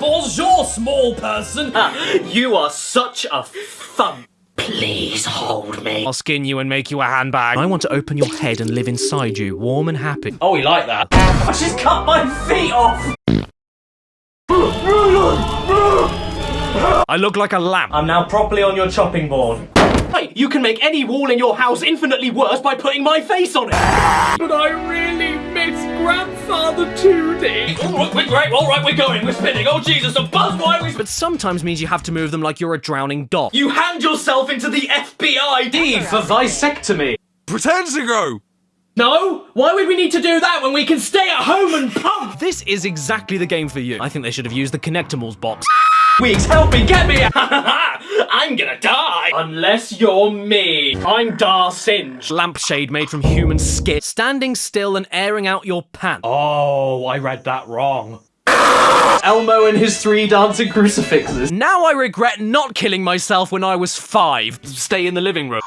bonjour, small person. Ah, you are such a thump. Please hold me. I'll skin you and make you a handbag. I want to open your head and live inside you, warm and happy. Oh, we like that. I just cut my feet off. I look like a lamp. I'm now properly on your chopping board. Hey, you can make any wall in your house infinitely worse by putting my face on it. But I really miss Grandfather 2D. All right, we're great. All right, we're going. We're spinning. Oh, Jesus, a buzz. Why are we... But sometimes means you have to move them like you're a drowning dog. You hand yourself into the FBI. D for vasectomy. Pretend to go! No? Why would we need to do that when we can stay at home and pump? This is exactly the game for you. I think they should have used the Connectimals box. Weeks, help me, get me! I'm gonna die! Unless you're me. I'm Dar Singe. Lampshade made from human skin. Standing still and airing out your pants. Oh, I read that wrong. Elmo and his three dancing crucifixes. Now I regret not killing myself when I was five. Stay in the living room.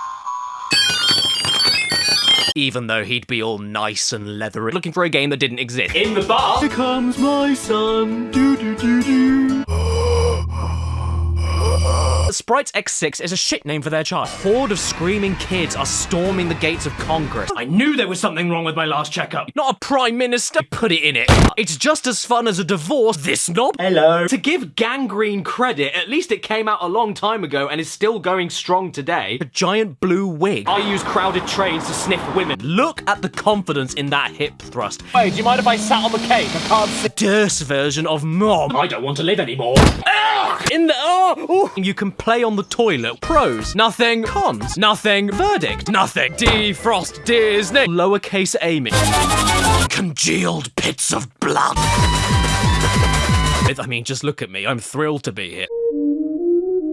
Even though he'd be all nice and leathery. Looking for a game that didn't exist. In the bar. Here comes my son. Do do do do. Sprites X6 is a shit name for their child. Horde of screaming kids are storming the gates of Congress. I knew there was something wrong with my last checkup. Not a prime minister. Put it in it. It's just as fun as a divorce. This knob. Hello. To give Gangrene credit, at least it came out a long time ago and is still going strong today. A giant blue wig. I use crowded trains to sniff women. Look at the confidence in that hip thrust. Hey, do you mind if I sat on the cake? I can't sit. Durst version of mom. I don't want to live anymore. In the oh, ooh. you can play on the toilet. Pros, nothing. Cons, nothing. Verdict, nothing. Defrost Disney. Lowercase Amy. Congealed pits of blood. I mean, just look at me. I'm thrilled to be here.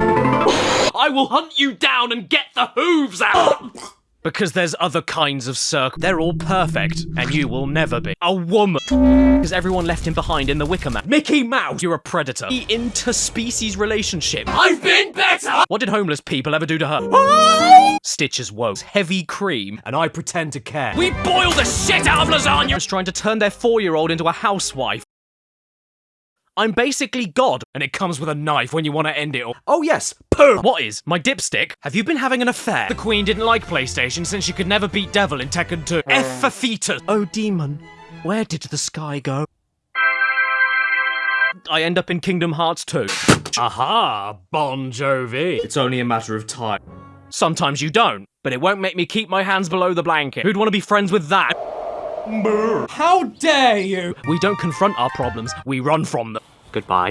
I will hunt you down and get the hooves out. Because there's other kinds of circle. They're all perfect, and you will never be. A woman. Because everyone left him behind in the Wicker Man. Mickey Mouse, you're a predator. The interspecies relationship. I've been better. What did homeless people ever do to her? Stitches woes. Heavy cream, and I pretend to care. We boil the shit out of lasagna. Just trying to turn their four-year-old into a housewife. I'm basically God, and it comes with a knife when you want to end it all. Oh yes, poo! What is? My dipstick? Have you been having an affair? The Queen didn't like PlayStation since she could never beat Devil in Tekken 2. Uh. F for fetus! Oh demon, where did the sky go? I end up in Kingdom Hearts 2. Aha, Bon Jovi. It's only a matter of time. Sometimes you don't, but it won't make me keep my hands below the blanket. Who'd want to be friends with that? How dare you? We don't confront our problems, we run from them. Goodbye.